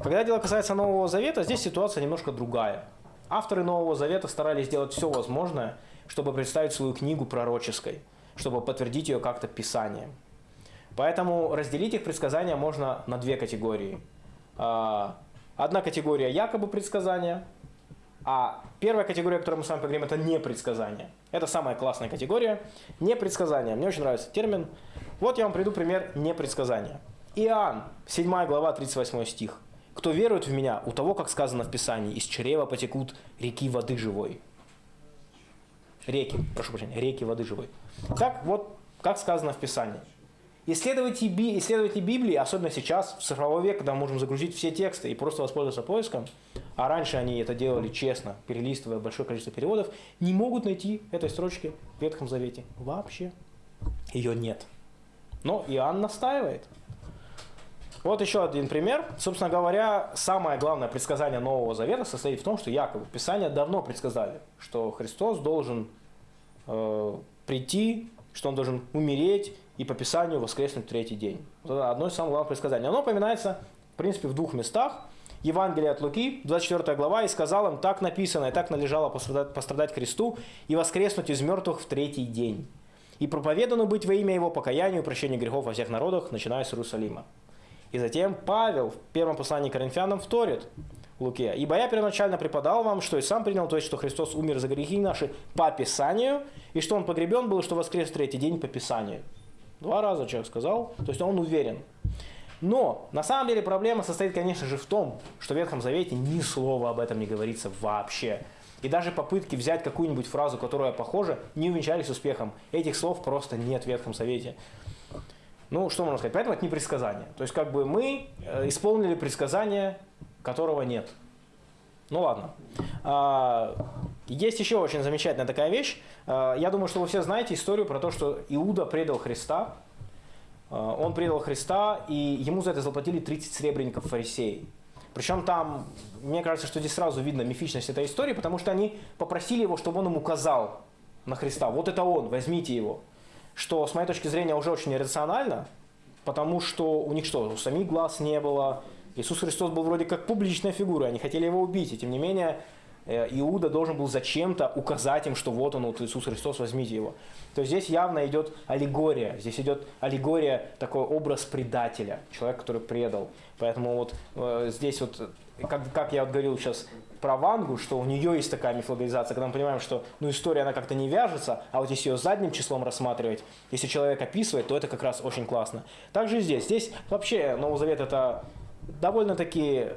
Когда дело касается Нового Завета, здесь ситуация немножко другая. Авторы Нового Завета старались сделать все возможное, чтобы представить свою книгу пророческой, чтобы подтвердить ее как-то Писанием. Поэтому разделить их предсказания можно на две категории. А, одна категория якобы предсказания, а первая категория, о которой мы с вами поговорим, это не предсказание. Это самая классная категория. Не предсказание. Мне очень нравится термин. Вот я вам приду пример непредсказания. Иоанн, 7 глава, 38 стих. «Кто верует в меня, у того, как сказано в Писании, из чрева потекут реки воды живой». Реки, прошу прощения, реки воды живой. Так вот, как сказано в Писании. Исследователи, исследователи Библии, особенно сейчас, в цифровой век, когда мы можем загрузить все тексты и просто воспользоваться поиском, а раньше они это делали честно, перелистывая большое количество переводов, не могут найти этой строчки в Ветхом Завете. Вообще. Ее нет. Но Иоанн настаивает. Вот еще один пример. Собственно говоря, самое главное предсказание Нового Завета состоит в том, что якобы Писания давно предсказали, что Христос должен э, прийти, что Он должен умереть и по Писанию воскреснуть в третий день. Вот это одно из самых главных предсказаний. Оно упоминается, в принципе, в двух местах. Евангелие от Луки, 24 глава, и сказал им, так написано, и так належало пострадать, пострадать Христу и воскреснуть из мертвых в третий день. И проповедано быть во имя Его покаянию и прощению грехов во всех народах, начиная с Иерусалима. И затем Павел в первом послании к Коринфянам вторит Луке. «Ибо я первоначально преподал вам, что и сам принял, то есть, что Христос умер за грехи наши по Писанию, и что Он погребен был, что воскрес в третий день по Писанию». Два раза человек сказал, то есть он уверен. Но на самом деле проблема состоит, конечно же, в том, что в Ветхом Завете ни слова об этом не говорится вообще. И даже попытки взять какую-нибудь фразу, которая похожа, не увенчались успехом. Этих слов просто нет в Ветхом Завете. Ну, что можно сказать? Поэтому это не предсказание. То есть, как бы мы э, исполнили предсказание, которого нет. Ну ладно. А, есть еще очень замечательная такая вещь. А, я думаю, что вы все знаете историю про то, что Иуда предал Христа. А, он предал Христа, и ему за это заплатили 30 серебряников фарисеи. Причем там, мне кажется, что здесь сразу видно мифичность этой истории, потому что они попросили его, чтобы он им указал на Христа. Вот это он, возьмите его. Что, с моей точки зрения, уже очень иррационально, потому что у них что, у самих глаз не было, Иисус Христос был вроде как публичная фигура, они хотели его убить, и тем не менее э, Иуда должен был зачем-то указать им, что вот он, вот Иисус Христос, возьмите его. То есть здесь явно идет аллегория, здесь идет аллегория, такой образ предателя, человек, который предал. Поэтому вот э, здесь вот, как, как я вот говорил сейчас про Вангу, что у нее есть такая мифологизация, когда мы понимаем, что ну, история она как-то не вяжется, а вот если ее задним числом рассматривать, если человек описывает, то это как раз очень классно. Также и здесь. Здесь вообще Новый Завет это довольно-таки,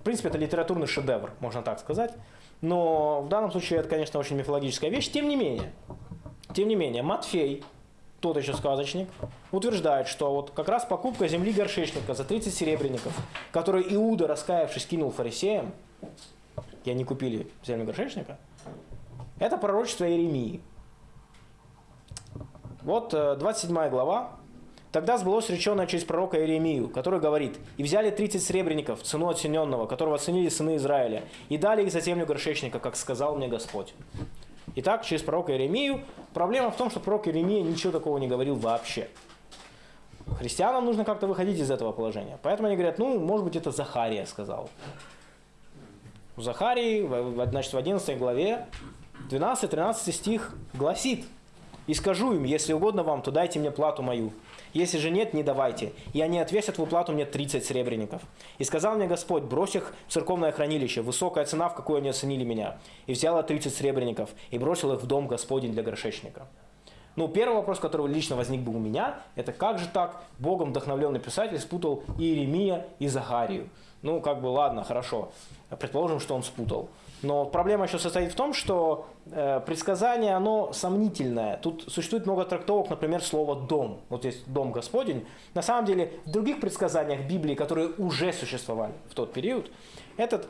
в принципе, это литературный шедевр, можно так сказать. Но в данном случае это, конечно, очень мифологическая вещь. Тем не менее, тем не менее, Матфей, тот еще сказочник, утверждает, что вот как раз покупка земли горшечника за 30 серебряников, которую Иуда, раскаявшись, кинул фарисеям, и они купили землю горшечника, это пророчество Иеремии. Вот 27 э, глава, Тогда сбылось реченное через пророка Иеремию, который говорит, «И взяли 30 сребреников, цену оцененного, которого оценили сыны Израиля, и дали их за землю горшечника, как сказал мне Господь». Итак, через пророка Иеремию. Проблема в том, что пророк Иеремия ничего такого не говорил вообще. Христианам нужно как-то выходить из этого положения. Поэтому они говорят, ну, может быть, это Захария сказал. У Захарии, значит, в 11 главе, 12-13 стих гласит, «И скажу им, если угодно вам, то дайте мне плату мою, если же нет, не давайте. И они отвесят в уплату мне 30 серебряников. И сказал мне Господь, брось их в церковное хранилище, высокая цена, в какую они оценили меня. И взяла 30 серебряников и бросил их в дом Господень для горшечника. Ну, первый вопрос, который лично возник бы у меня, это как же так Богом вдохновленный писатель спутал Иеремия и Захарию? Ну, как бы, ладно, хорошо. Предположим, что он спутал. Но проблема еще состоит в том, что э, предсказание, оно сомнительное. Тут существует много трактовок, например, слово «дом». Вот есть «дом Господень». На самом деле, в других предсказаниях Библии, которые уже существовали в тот период, этот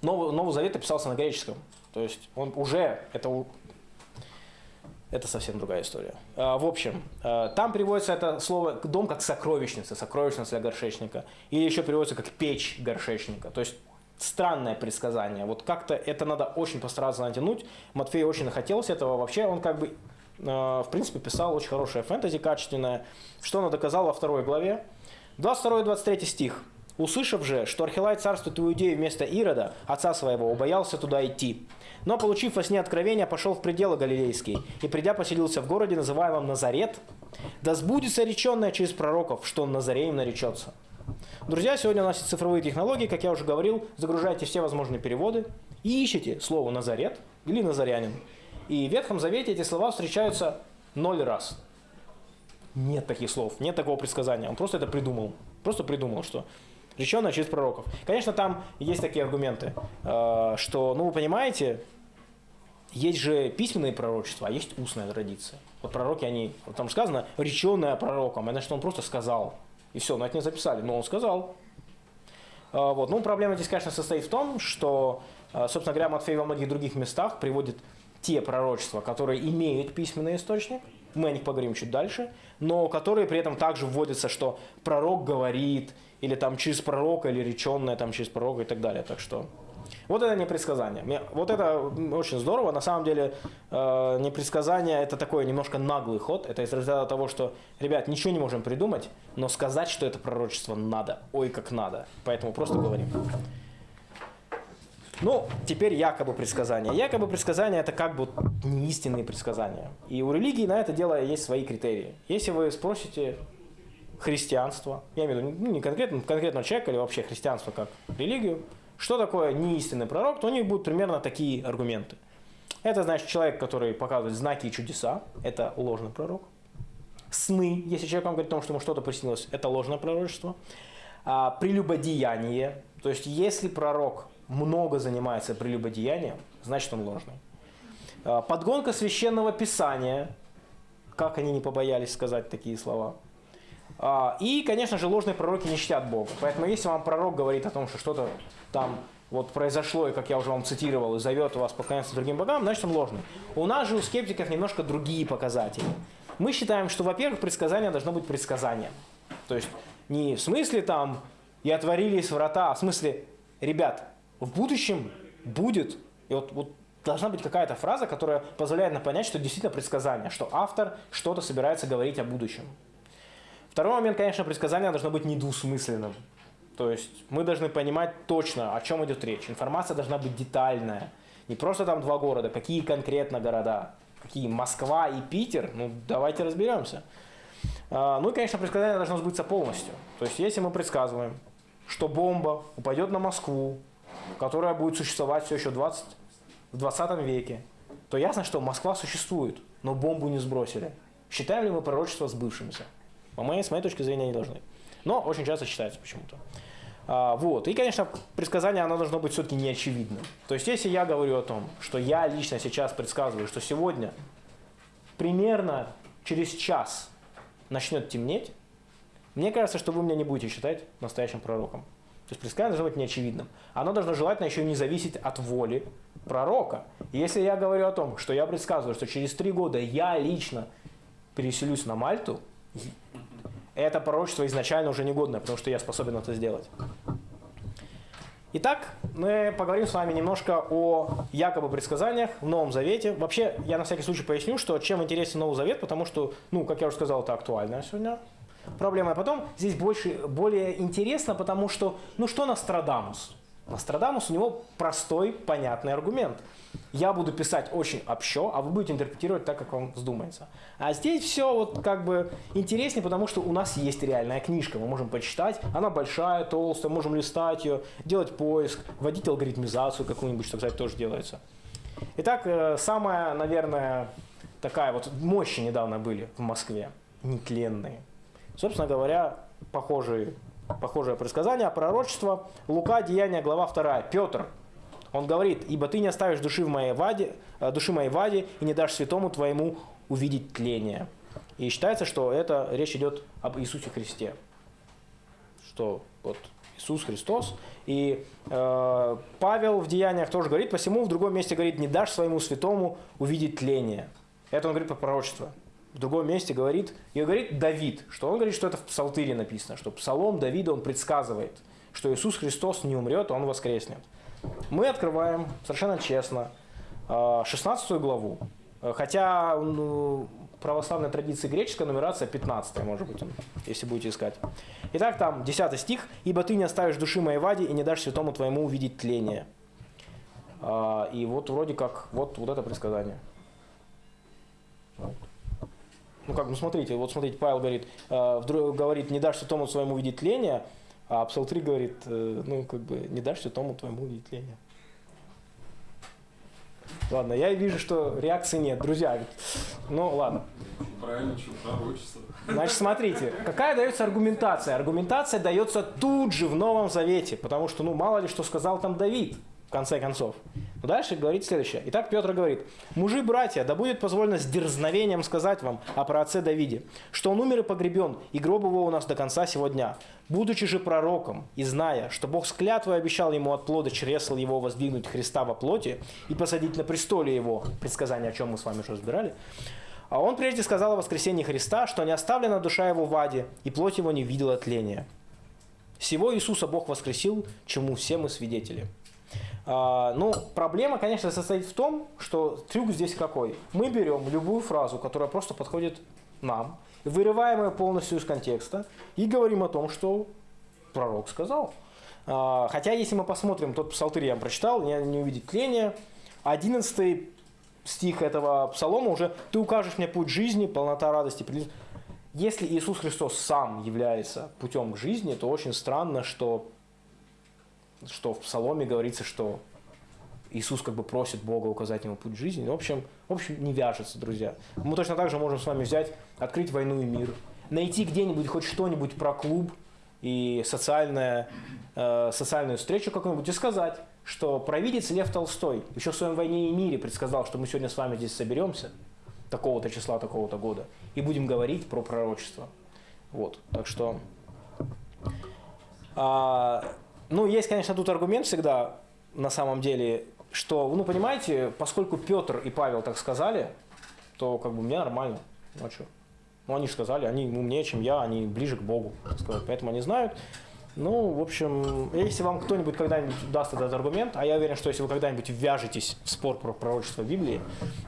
Новый, Новый Завет описался на греческом. То есть он уже, это, это совсем другая история. А, В общем, э, там приводится это слово «дом» как сокровищница, сокровищница для горшечника. Или еще приводится как печь горшечника. То есть странное предсказание. Вот как-то это надо очень постараться натянуть. Матфею очень хотелось этого. Вообще он как бы, э, в принципе, писал очень хорошее фэнтези, качественное. Что он доказал во второй главе. 22-23 стих. «Услышав же, что Архилай царствует в Иудее вместо Ирода, отца своего, убоялся туда идти. Но, получив во сне откровение, пошел в пределы Галилейские, и, придя, поселился в городе, называемом Назарет. Да сбудется реченное через пророков, что он Назареем наречется». Друзья, сегодня у нас есть цифровые технологии, как я уже говорил, загружайте все возможные переводы и ищите слово «Назарет» или «Назарянин». И в Ветхом Завете эти слова встречаются ноль раз. Нет таких слов, нет такого предсказания. Он просто это придумал. Просто придумал, что реченное через пророков. Конечно, там есть такие аргументы, э, что, ну, вы понимаете, есть же письменные пророчества, а есть устная традиция. Вот пророки, они, вот там сказано, реченное пророком, это значит, он просто сказал. И все, но это не записали, но он сказал. А, Вот. Ну, проблема здесь, конечно, состоит в том, что, а, собственно говоря, Матфей во многих других местах приводит те пророчества, которые имеют письменный источник, мы о них поговорим чуть дальше, но которые при этом также вводятся, что пророк говорит, или там через пророка, или реченное там через пророка и так далее. Так что вот это не предсказание. Мне- Вот это очень здорово. На самом деле э, не предсказание, это такой немножко наглый ход. Это из разряда того, что, ребят, ничего не можем придумать, но сказать, что это пророчество надо. Ой, как надо. Поэтому просто говорим. Ну, теперь якобы предсказания. Якобы предсказания это как бы не истинные предсказания. И у религии на это дело есть свои критерии. Если вы спросите христианство, я имею в виду ну, не конкретно, конкретного человека или вообще христианство как религию, что такое неистинный пророк, то у них будут примерно такие аргументы. Это значит человек, который показывает знаки и чудеса, это ложный пророк. Сны, если человек вам говорит о том, что ему что-то приснилось, это ложное пророчество. А, прелюбодеяние, то есть если пророк много занимается прелюбодеянием, значит он ложный. А, подгонка священного писания, как они не побоялись сказать такие слова. А, И, конечно же, ложные пророки не чтят Бога. Поэтому если вам пророк говорит о том, что что-то там вот произошло, и, как я уже вам цитировал, и зовет вас поклоняться другим богам, значит он ложный. У нас же, у скептиков, немножко другие показатели. Мы считаем, что, во-первых, предсказание должно быть предсказанием. То есть не в смысле там «и отворились врата», а в смысле «ребят, в будущем будет». И вот, вот должна быть какая-то фраза, которая позволяет нам понять, что действительно предсказание, что автор что-то собирается говорить о будущем. Второй момент, конечно, предсказание должно быть недвусмысленным. То есть мы должны понимать точно, о чем идет речь. Информация должна быть детальная. Не просто там два города, какие конкретно города. Какие Москва и Питер, ну давайте разберемся. А, Ну и, конечно, предсказание должно сбыться полностью. То есть если мы предсказываем, что бомба упадет на Москву, которая будет существовать все еще в 20, в 20 веке, то ясно, что Москва существует, но бомбу не сбросили. Считаем ли мы пророчество сбывшимся? По моей, с моей точки зрения, не должны. Но очень часто считается почему-то. А, вот. И, конечно, предсказание оно должно быть все-таки неочевидным. То есть, если я говорю о том, что я лично сейчас предсказываю, что сегодня примерно через час начнет темнеть, мне кажется, что вы меня не будете считать настоящим пророком. То есть предсказание должно быть неочевидным. Оно должно желательно еще не зависеть от воли пророка. Если я говорю о том, что я предсказываю, что через три года я лично переселюсь на Мальту, это пророчество изначально уже негодное, потому что я способен это сделать. Итак, мы поговорим с вами немножко о якобы предсказаниях в Новом Завете. Вообще, я на всякий случай поясню, что чем интересен Новый Завет, потому что, ну, как я уже сказал, это актуальная сегодня проблема. А потом здесь больше, более интересно, потому что, ну, что Нострадамус? Нострадамус, у него простой, понятный аргумент. Я буду писать очень общо, а вы будете интерпретировать так, как вам вздумается. А здесь все вот как бы интереснее, потому что у нас есть реальная книжка, мы можем почитать. Она большая, толстая, можем листать ее, делать поиск, вводить алгоритмизацию какую-нибудь, что, кстати, тоже делается. Итак, э, самая, наверное, такая вот мощи недавно были в Москве, нетленные. Собственно говоря, похожие, похожее предсказание, пророчество, Лука, Деяния, глава 2. Петр Он говорит, ибо ты не оставишь души, в моей ваде, э, души моей ваде и не дашь святому твоему увидеть тление. И считается, что это речь идет об Иисусе Христе. Что вот Иисус Христос. И э, Павел в Деяниях тоже говорит, посему в другом месте говорит, не дашь своему святому увидеть тление. Это он говорит по пророчеству. В другом месте говорит, и говорит Давид, что он говорит, что это в Псалтыре написано, что Псалом Давида он предсказывает, что Иисус Христос не умрет, а он воскреснет. Мы открываем совершенно честно 16 э, главу. Хотя ну, православной традиции греческая нумерация 15, может быть, если будете искать. Итак, там 10 стих. «Ибо ты не оставишь души моей ваде и не дашь святому твоему увидеть тление». А, и вот вроде как, вот, вот это предсказание. Ну как, ну смотрите, вот смотрите, Павел говорит, э, вдруг говорит, не дашь святому своему увидеть тление, а Псалтырь говорит, э, ну как бы, не дашь святому твоему увидеть тление. Ладно, я вижу, что реакции нет. Друзья, ну ладно. Правильно, что пророчество. Значит, смотрите, какая дается аргументация? Аргументация дается тут же в Новом Завете, потому что, ну, мало ли что сказал там Давид конце концов. Но дальше говорит следующее. Итак, Петр говорит, «Мужи, братья, да будет позволено с дерзновением сказать вам о праотце Давиде, что он умер и погребен, и гроб его у нас до конца сего дня. Будучи же пророком и зная, что Бог с клятвой обещал ему от плода чресл его воздвигнуть Христа во плоти и посадить на престоле его, предсказание, о чем мы с вами уже разбирали, а он прежде сказал о воскресении Христа, что не оставлена душа его в аде, и плоть его не видела тления. Всего Иисуса Бог воскресил, чему все мы свидетели. А, ну, проблема, конечно, состоит в том, что трюк здесь какой. Мы берем любую фразу, которая просто подходит нам, вырываем ее полностью из контекста и говорим о том, что пророк сказал. А, хотя, если мы посмотрим, тот псалтырь я прочитал, не, не увидеть тления, 11 стих этого псалома уже «Ты укажешь мне путь жизни, полнота радости». Если Иисус Христос сам является путем к жизни, то очень странно, что что в Псаломе говорится, что Иисус как бы просит Бога указать ему путь жизни. В общем, в общем, не вяжется, друзья. Мы точно так же можем с вами взять, открыть «Войну и мир», найти где-нибудь хоть что-нибудь про клуб и социальное, э, социальную встречу какую-нибудь и сказать, что провидец Лев Толстой еще в своем «Войне и мире» предсказал, что мы сегодня с вами здесь соберемся такого-то числа, такого-то года и будем говорить про пророчество. Вот, так что... А, ну, есть, конечно, тут аргумент всегда, на самом деле, что, ну, понимаете, поскольку Петр и Павел так сказали, то как бы мне нормально. Ну, а что? Ну, они же сказали, они умнее, чем я, они ближе к Богу, сказать, поэтому они знают. Ну, в общем, если вам кто-нибудь когда-нибудь даст этот аргумент, а я уверен, что если вы когда-нибудь вяжетесь в спор про пророчество Библии,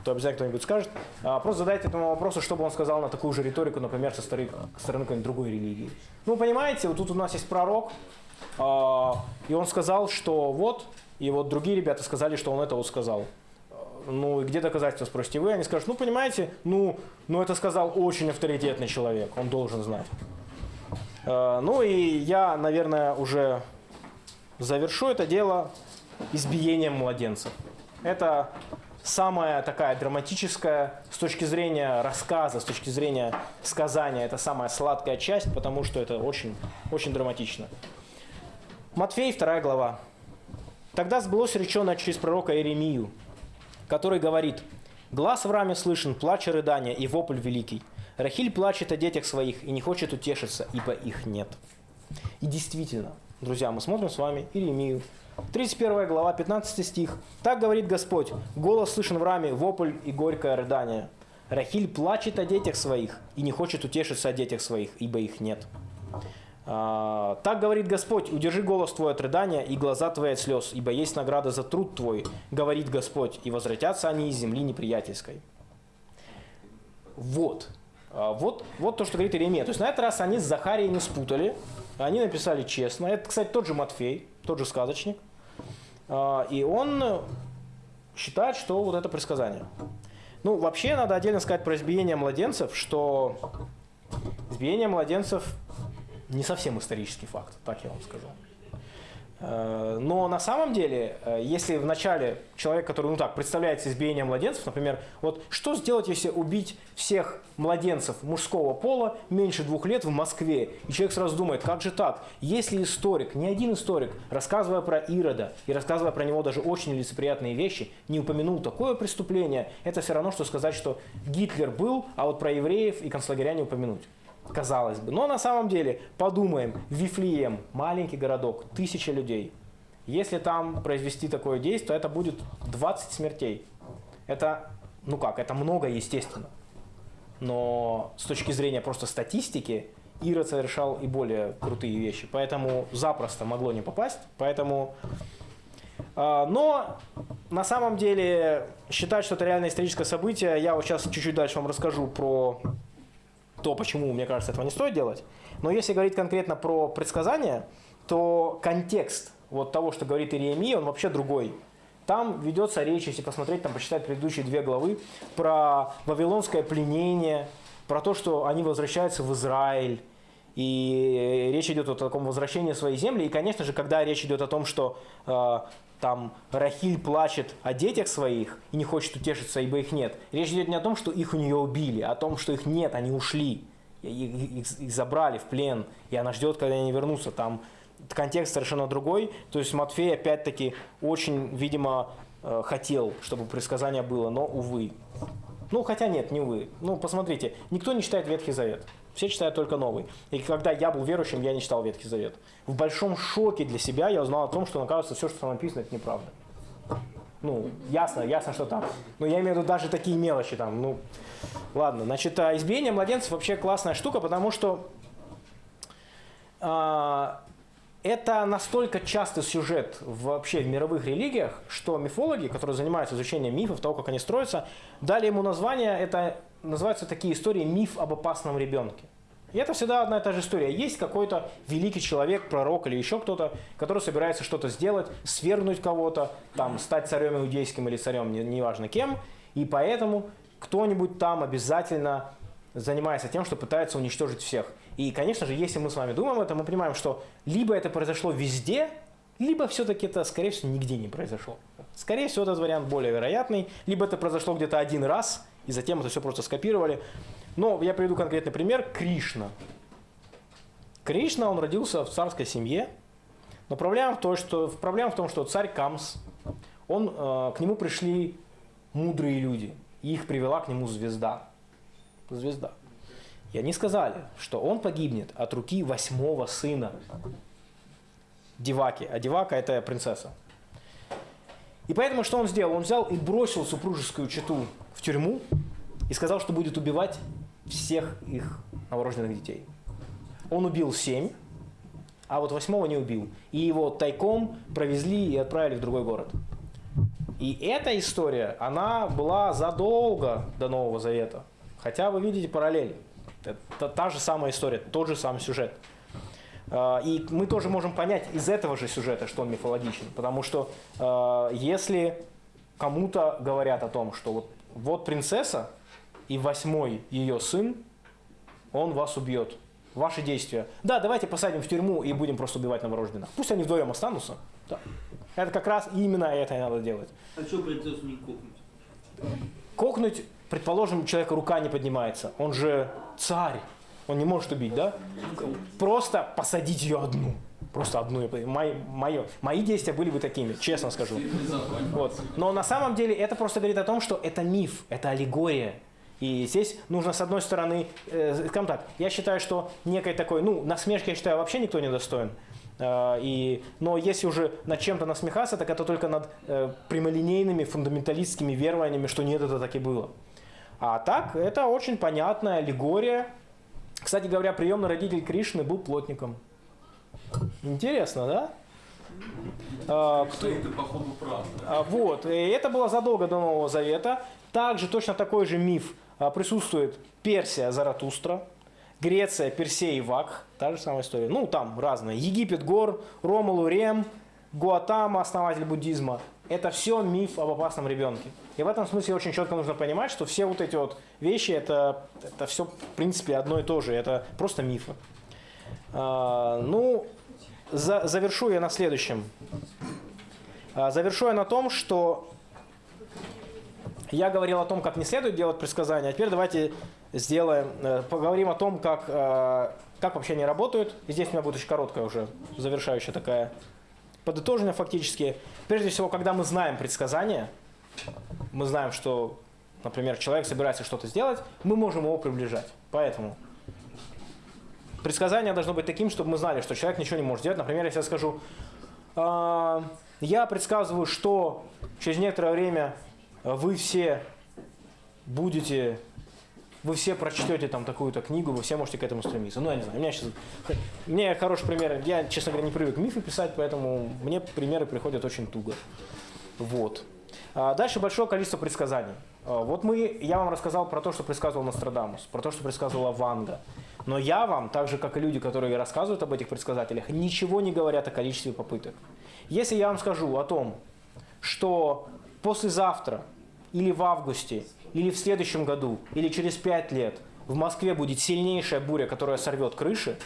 то обязательно кто-нибудь скажет, а, просто задайте этому вопросу, чтобы он сказал на такую же риторику, например, со стороны, стороны какой-нибудь другой религии. Ну, понимаете, вот тут у нас есть пророк, и он сказал, что вот, и вот другие ребята сказали, что он это вот сказал. Ну и где доказательства, спросите вы? Они скажут, ну понимаете, ну, ну это сказал очень авторитетный человек, он должен знать. А, ну и я, наверное, уже завершу это дело избиением младенцев. Это самая такая драматическая с точки зрения рассказа, с точки зрения сказания, это самая сладкая часть, потому что это очень, очень драматично. Матфей, 2 глава. «Тогда сбылось реченное через пророка Иеремию, который говорит, «Глаз в раме слышен, плач и рыдание, и вопль великий. Рахиль плачет о детях своих и не хочет утешиться, ибо их нет». И действительно, друзья, мы смотрим с вами Иеремию, 31 глава, 15 стих. «Так говорит Господь, голос слышен в раме, вопль и горькое рыдание. Рахиль плачет о детях своих и не хочет утешиться о детях своих, ибо их нет». А, так говорит Господь, удержи голос твой от рыдания и глаза твои от слез, ибо есть награда за труд твой, говорит Господь, и возвратятся они из земли неприятельской. Вот. А, вот, вот то, что говорит Иеремия. То есть на этот раз они с Захарией не спутали, они написали честно. Это, кстати, тот же Матфей, тот же сказочник. А, и он считает, что вот это предсказание. Ну, вообще, надо отдельно сказать про избиение младенцев, что избиение младенцев не совсем исторический факт, так я вам скажу. Э, Но на самом деле, э, если вначале человек, который, ну так, представляется избиением младенцев, например, вот что сделать, если убить всех младенцев мужского пола меньше двух лет в Москве? И человек сразу думает, как же так? Если историк, ни один историк, рассказывая про Ирода и рассказывая про него даже очень лицеприятные вещи, не упомянул такое преступление, это все равно, что сказать, что Гитлер был, а вот про евреев и концлагеря не упомянуть. Казалось бы. Но на самом деле, подумаем, Вифлеем, маленький городок, тысяча людей. Если там произвести такое действие, то это будет 20 смертей. Это, ну как, это много, естественно. Но с точки зрения просто статистики, Ирод совершал и более крутые вещи. Поэтому запросто могло не попасть. Поэтому... э, Но на самом деле считать, что это реальное историческое событие, я вот сейчас чуть-чуть дальше вам расскажу про то, почему, мне кажется, этого не стоит делать. Но если говорить конкретно про предсказания, то контекст вот того, что говорит Иеремия, он вообще другой. Там ведется речь, если посмотреть, там почитать предыдущие две главы, про вавилонское пленение, про то, что они возвращаются в Израиль. И речь идет о таком возвращении свои земли. И, конечно же, когда речь идет о том, что э, там Рахиль плачет о детях своих и не хочет утешиться, ибо их нет. Речь идет не о том, что их у нее убили, а о том, что их нет, они ушли. Их, их- забрали в плен, и она ждет, когда они вернутся. Там контекст совершенно другой. То есть Матфей, опять-таки, очень, видимо, э, хотел, чтобы предсказание было, но, увы. Ну, хотя нет, не увы. Ну, посмотрите, никто не читает Ветхий Завет. Все читают только Новый. И когда я был верующим, я не читал Ветхий Завет. В большом шоке для себя я узнал о том, что, оказывается, все, что там написано, это неправда. Ну, ясно, ясно, что там. Но я имею в виду даже такие мелочи там. Ну, ладно. Значит, а избиение младенцев вообще классная штука, потому что а, это настолько частый сюжет вообще в мировых религиях, что мифологи, которые занимаются изучением мифов, того, как они строятся, дали ему название, это называются такие истории «Миф об опасном ребенке». И это всегда одна и та же история. Есть какой-то великий человек, пророк или еще кто-то, который собирается что-то сделать, свергнуть кого-то, там, стать царем иудейским или царем, не- неважно кем, и поэтому кто-нибудь там обязательно занимается тем, что пытается уничтожить всех. И, конечно же, если мы с вами думаем это, мы понимаем, что либо это произошло везде, либо все-таки это, скорее всего, нигде не произошло. Скорее всего, этот вариант более вероятный, либо это произошло где-то один раз, и затем это все просто скопировали. Но я приведу конкретный пример. Кришна. Кришна, он родился в царской семье, но проблема в том, что, проблема в том, что царь Камс, он, э, к нему пришли мудрые люди, и их привела к нему звезда. Звезда. И они сказали, что он погибнет от руки восьмого сына Деваки. А Девака это принцесса. И поэтому что он сделал? Он взял и бросил супружескую чету в тюрьму и сказал, что будет убивать всех их новорожденных детей. Он убил семь, а вот восьмого не убил. И его тайком провезли и отправили в другой город. И эта история, она была задолго до Нового Завета. Хотя вы видите параллель. Это та же самая история, тот же самый сюжет. А, И мы тоже можем понять из этого же сюжета, что он мифологичен. Потому что э, если кому-то говорят о том, что вот, вот принцесса и восьмой ее сын, он вас убьет. Ваши действия. Да, давайте посадим в тюрьму и будем просто убивать новорожденных. Пусть они вдвоем останутся. Да. Это как раз именно это и надо делать. А что принцессу не кокнуть? Кокнуть, предположим, человека рука не поднимается. Он же царь. Он не может убить, да? Просто посадить ее одну. Просто одну. Мои, мои, мои действия были бы такими, честно скажу. Вот. Но на самом деле это просто говорит о том, что это миф, это аллегория. И здесь нужно, с одной стороны, э, скажем так, я считаю, что некой такой, ну, насмешки, я считаю, вообще никто не достоин. Э, и, но если уже над чем-то насмехаться, так это только над э, прямолинейными фундаменталистскими верованиями, что нет, это так и было. А так, это очень понятная аллегория. Кстати говоря, приемный родитель Кришны был плотником. Интересно, да? А, кто- походу, а, Вот, и это было задолго до Нового Завета. Также точно такой же миф а, присутствует Персия, Заратустра, Греция, Персей и Вакх. Та же самая история. Ну, там разные. Египет, Гор, Ромулу, Рем, Гуатама, основатель буддизма. Это все миф об опасном ребенке. И в этом смысле очень четко нужно понимать, что все вот эти вот вещи, это, это все, в принципе, одно и то же. Это просто мифы. А, ну, за- завершу я на следующем. А, Завершу я на том, что я говорил о том, как не следует делать предсказания, а теперь давайте сделаем, э, поговорим о том, как, э, как вообще они работают. И здесь у меня будет очень короткая уже завершающая такая подытожение фактически. Прежде всего, когда мы знаем предсказания, мы знаем, что, например, человек собирается что-то сделать, мы можем его приближать. Поэтому предсказание должно быть таким, чтобы мы знали, что человек ничего не может сделать. Например, если я скажу, «А, я предсказываю, что через некоторое время вы все будете, вы все прочтете там такую-то книгу, вы все можете к этому стремиться. Ну, я не знаю, у меня сейчас, мне хороший пример, я, честно говоря, не привык мифы писать, поэтому мне примеры приходят очень туго. Вот. А Дальше большое количество предсказаний. А, Вот мы, я вам рассказал про то, что предсказывал Нострадамус, про то, что предсказывала Ванга. Но я вам, так же как и люди, которые рассказывают об этих предсказателях, ничего не говорят о количестве попыток. Если я вам скажу о том, что послезавтра или в августе, или в следующем году, или через пять лет в Москве будет сильнейшая буря, которая сорвет крыши,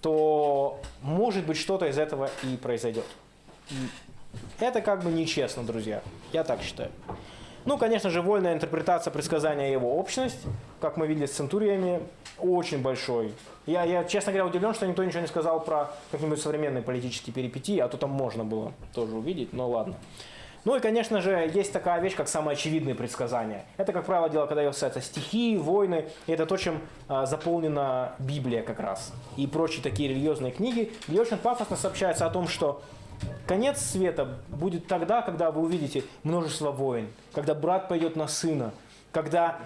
то может быть что-то из этого и произойдет. Это как бы нечестно, друзья. Я так считаю. Ну, конечно же, вольная интерпретация предсказания его общность, как мы видели с центуриями, очень большой. Я, я, честно говоря, удивлен, что никто ничего не сказал про какие-нибудь современные политические перипетии, а то там можно было тоже увидеть, но ладно. Ну и, конечно же, есть такая вещь, как самые очевидные предсказания. Это, как правило, дело, когда касается стихии, войны, и это то, чем а, заполнена Библия как раз. И прочие такие религиозные книги, где очень пафосно сообщается о том, что конец света будет тогда, когда вы увидите множество войн, когда брат пойдет на сына, когда,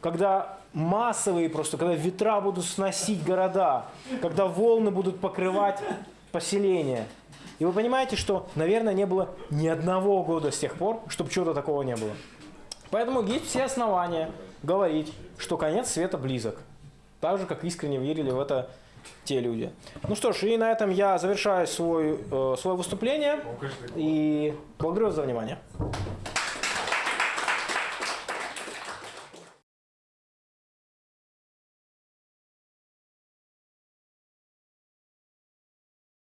когда массовые просто, когда ветра будут сносить города, когда волны будут покрывать поселения. И вы понимаете, что, наверное, не было ни одного года с тех пор, чтобы чего-то такого не было. Поэтому есть все основания говорить, что конец света близок. Так же, как искренне верили в это те люди. Ну что ж, и на этом я завершаю свой, э, свое выступление. И благодарю вас за внимание.